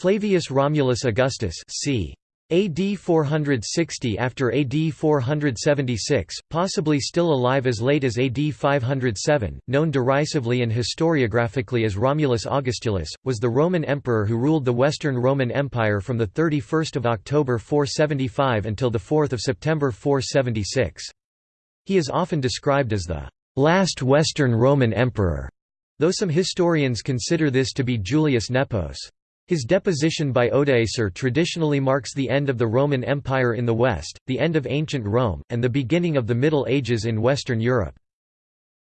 Flavius Romulus Augustus c. AD 460 after AD 476, possibly still alive as late as AD 507, known derisively and historiographically as Romulus Augustulus, was the Roman emperor who ruled the Western Roman Empire from 31 October 475 until 4 September 476. He is often described as the last Western Roman emperor, though some historians consider this to be Julius Nepos. His deposition by Odoacer traditionally marks the end of the Roman Empire in the West, the end of ancient Rome, and the beginning of the Middle Ages in Western Europe.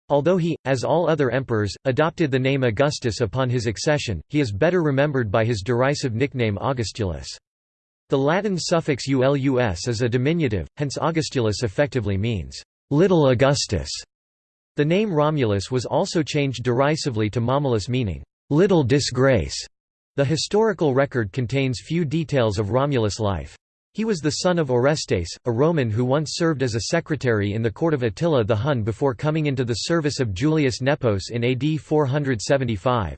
Although he, as all other emperors, adopted the name Augustus upon his accession, he is better remembered by his derisive nickname Augustulus. The Latin suffix ulus is a diminutive, hence Augustulus effectively means, "...little Augustus". The name Romulus was also changed derisively to Momyllus meaning, "...little disgrace". The historical record contains few details of Romulus' life. He was the son of Orestes, a Roman who once served as a secretary in the court of Attila the Hun before coming into the service of Julius Nepos in AD 475.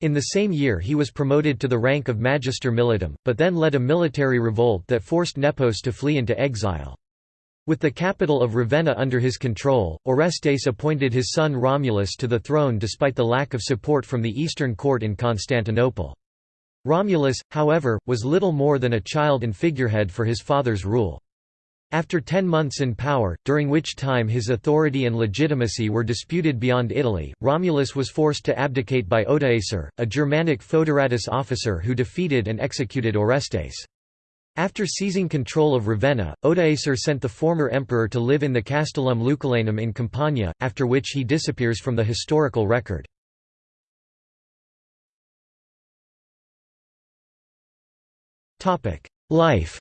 In the same year he was promoted to the rank of Magister Militum, but then led a military revolt that forced Nepos to flee into exile. With the capital of Ravenna under his control, Orestes appointed his son Romulus to the throne despite the lack of support from the Eastern court in Constantinople. Romulus, however, was little more than a child and figurehead for his father's rule. After ten months in power, during which time his authority and legitimacy were disputed beyond Italy, Romulus was forced to abdicate by Odoacer, a Germanic foederatus officer who defeated and executed Orestes. After seizing control of Ravenna, Odoacer sent the former emperor to live in the Castellum Lucullanum in Campania, after which he disappears from the historical record. Life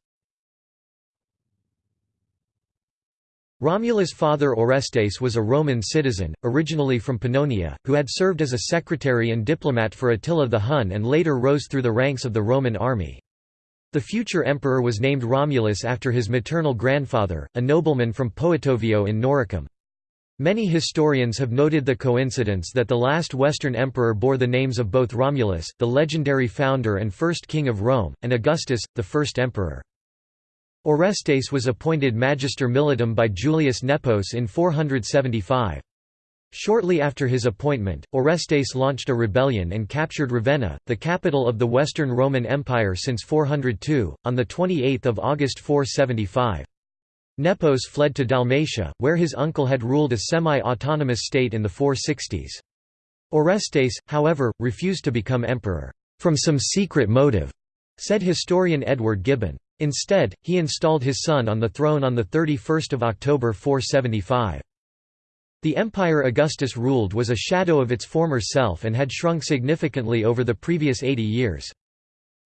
Romulus' father Orestes was a Roman citizen, originally from Pannonia, who had served as a secretary and diplomat for Attila the Hun and later rose through the ranks of the Roman army. The future emperor was named Romulus after his maternal grandfather, a nobleman from Poetovio in Noricum. Many historians have noted the coincidence that the last Western emperor bore the names of both Romulus, the legendary founder and first king of Rome, and Augustus, the first emperor. Orestes was appointed Magister Militum by Julius Nepos in 475. Shortly after his appointment, Orestes launched a rebellion and captured Ravenna, the capital of the Western Roman Empire since 402, on 28 August 475. Nepos fled to Dalmatia, where his uncle had ruled a semi-autonomous state in the 460s. Orestes, however, refused to become emperor, "...from some secret motive," said historian Edward Gibbon. Instead, he installed his son on the throne on 31 October 475. The empire Augustus ruled was a shadow of its former self and had shrunk significantly over the previous 80 years.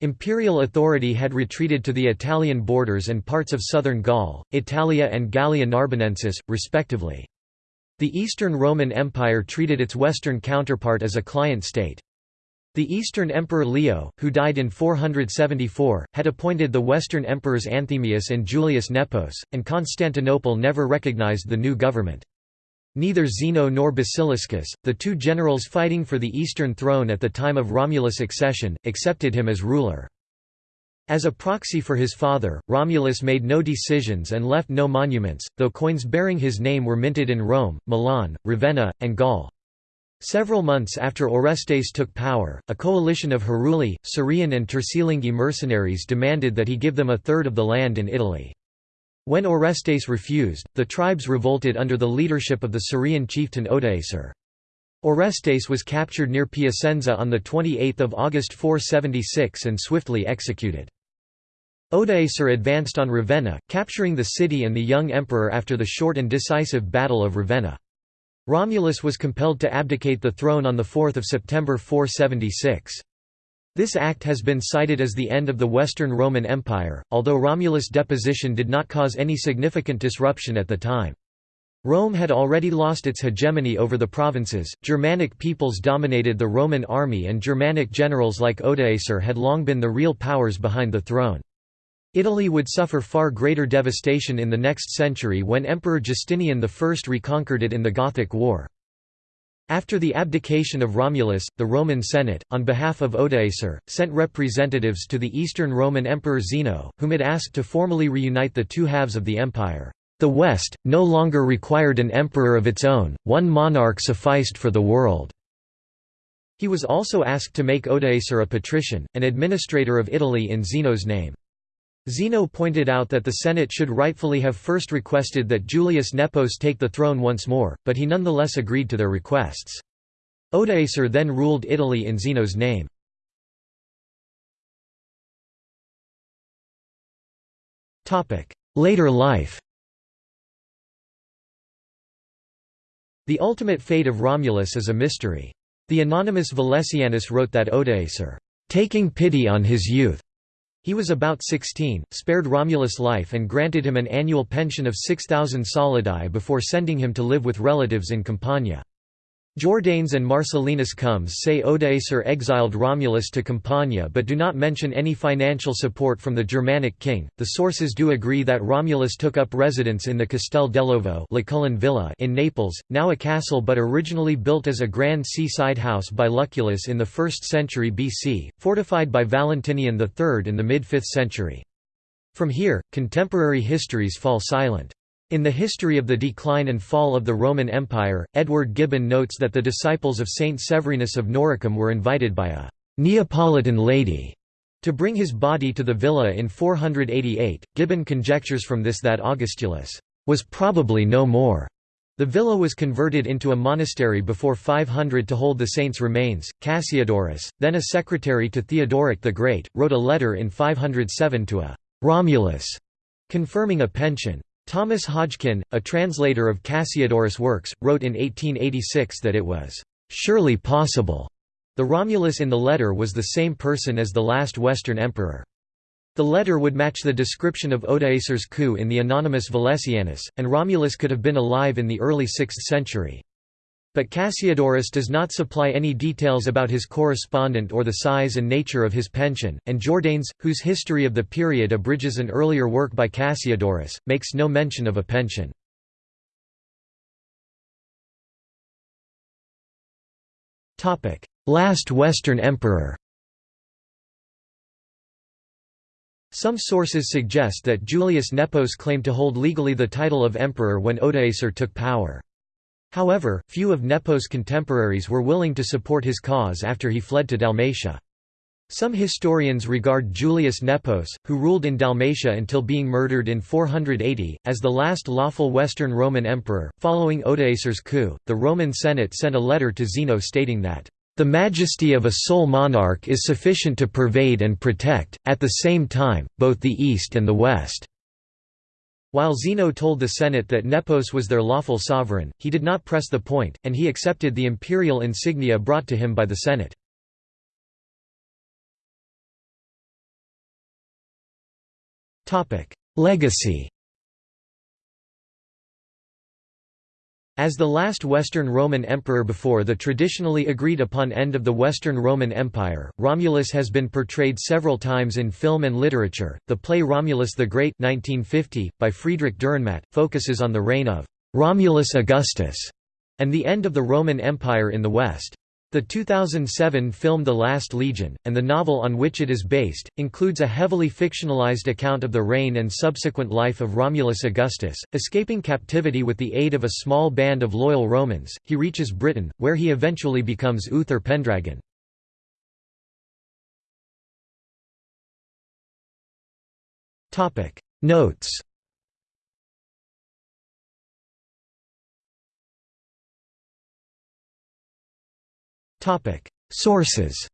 Imperial authority had retreated to the Italian borders and parts of southern Gaul, Italia and Gallia Narbonensis, respectively. The Eastern Roman Empire treated its western counterpart as a client state. The Eastern Emperor Leo, who died in 474, had appointed the Western emperors Anthemius and Julius Nepos, and Constantinople never recognized the new government. Neither Zeno nor Basiliscus, the two generals fighting for the eastern throne at the time of Romulus' accession, accepted him as ruler. As a proxy for his father, Romulus made no decisions and left no monuments, though coins bearing his name were minted in Rome, Milan, Ravenna, and Gaul. Several months after Orestes took power, a coalition of Heruli, Scirian and Turcilingi mercenaries demanded that he give them a third of the land in Italy. When Orestes refused, the tribes revolted under the leadership of the Scirian chieftain Odoacer. Orestes was captured near Piacenza on 28 August 476 and swiftly executed. Odoacer advanced on Ravenna, capturing the city and the young emperor after the short and decisive Battle of Ravenna. Romulus was compelled to abdicate the throne on 4 September 476. This act has been cited as the end of the Western Roman Empire, although Romulus' deposition did not cause any significant disruption at the time. Rome had already lost its hegemony over the provinces, Germanic peoples dominated the Roman army and Germanic generals like Odoacer had long been the real powers behind the throne. Italy would suffer far greater devastation in the next century when Emperor Justinian I reconquered it in the Gothic War. After the abdication of Romulus, the Roman Senate, on behalf of Odoacer, sent representatives to the Eastern Roman Emperor Zeno, whom it asked to formally reunite the two halves of the empire. The West, no longer required an emperor of its own, one monarch sufficed for the world. He was also asked to make Odoacer a patrician, an administrator of Italy in Zeno's name. Zeno pointed out that the Senate should rightfully have first requested that Julius Nepos take the throne once more, but he nonetheless agreed to their requests. Odoacer then ruled Italy in Zeno's name. Later life The ultimate fate of Romulus is a mystery. The anonymous Valesianus wrote that Odoacer, taking pity on his youth, he was about 16, spared Romulus' life and granted him an annual pension of 6,000 solidi before sending him to live with relatives in Campania. Jordanes and Marcellinus Comes say Odoacer exiled Romulus to Campania but do not mention any financial support from the Germanic king. The sources do agree that Romulus took up residence in the Castel dell'Ovo villa in Naples, now a castle but originally built as a grand seaside house by Lucullus in the 1st century BC, fortified by Valentinian III in the mid-5th century. From here, contemporary histories fall silent. In the history of the decline and fall of the Roman Empire, Edward Gibbon notes that the disciples of Saint Severinus of Noricum were invited by a Neapolitan lady to bring his body to the villa in 488. Gibbon conjectures from this that Augustulus was probably no more. The villa was converted into a monastery before 500 to hold the saint's remains. Cassiodorus, then a secretary to Theodoric the Great, wrote a letter in 507 to a Romulus, confirming a pension. Thomas Hodgkin, a translator of Cassiodorus' works, wrote in 1886 that it was surely possible. The Romulus in the letter was the same person as the last Western emperor. The letter would match the description of Odoacer's coup in the anonymous Valesianus, and Romulus could have been alive in the early 6th century. But Cassiodorus does not supply any details about his correspondent or the size and nature of his pension, and Jordanes, whose history of the period abridges an earlier work by Cassiodorus, makes no mention of a pension. Last Western emperor Some sources suggest that Julius Nepos claimed to hold legally the title of emperor when Odoacer took power. However, few of Nepos' contemporaries were willing to support his cause after he fled to Dalmatia. Some historians regard Julius Nepos, who ruled in Dalmatia until being murdered in 480, as the last lawful Western Roman emperor. Following Odoacer's coup, the Roman Senate sent a letter to Zeno stating that, The majesty of a sole monarch is sufficient to pervade and protect, at the same time, both the East and the West. While Zeno told the Senate that Nepos was their lawful sovereign, he did not press the point, and he accepted the imperial insignia brought to him by the Senate. Legacy As the last Western Roman emperor before the traditionally agreed upon end of the Western Roman Empire, Romulus has been portrayed several times in film and literature. The play Romulus the Great 1950, by Friedrich Dürrenmatt, focuses on the reign of Romulus Augustus and the end of the Roman Empire in the West. The 2007 film The Last Legion, and the novel on which it is based, includes a heavily fictionalized account of the reign and subsequent life of Romulus Augustus. Escaping captivity with the aid of a small band of loyal Romans, he reaches Britain, where he eventually becomes Uther Pendragon. Notes Sources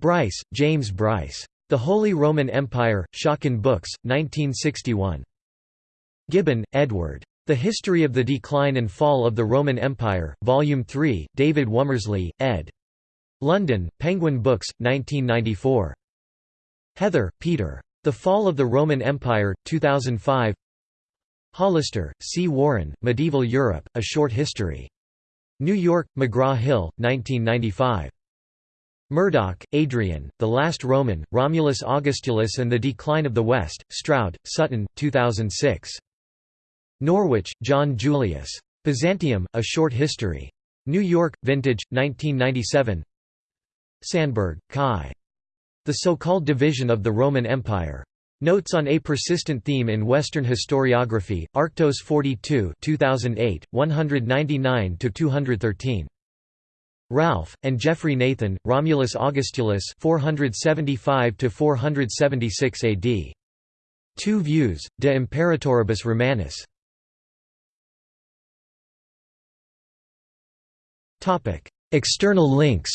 Bryce, James Bryce. The Holy Roman Empire, Schocken Books, 1961. Gibbon, Edward. The History of the Decline and Fall of the Roman Empire, Volume 3, David Womersley, ed. London, Penguin Books, 1994. Heather, Peter. The Fall of the Roman Empire, 2005 Hollister, C. Warren, Medieval Europe, A Short History. New York, McGraw-Hill, 1995. Murdoch, Adrian, The Last Roman, Romulus Augustulus and the Decline of the West, Stroud, Sutton, 2006. Norwich, John Julius. Byzantium, A Short History. New York, Vintage, 1997 Sandberg, Kaj. The So-Called Division of the Roman Empire. Notes on a Persistent Theme in Western Historiography, Arctos 42 2008, 199–213. Ralph, and Geoffrey Nathan, Romulus Augustulus 475–476 AD. Two Views, De Imperatoribus Romanis. External links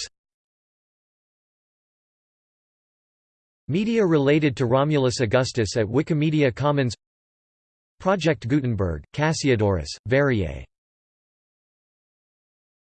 Media related to Romulus Augustus at Wikimedia Commons. Project Gutenberg, Cassiodorus, Variae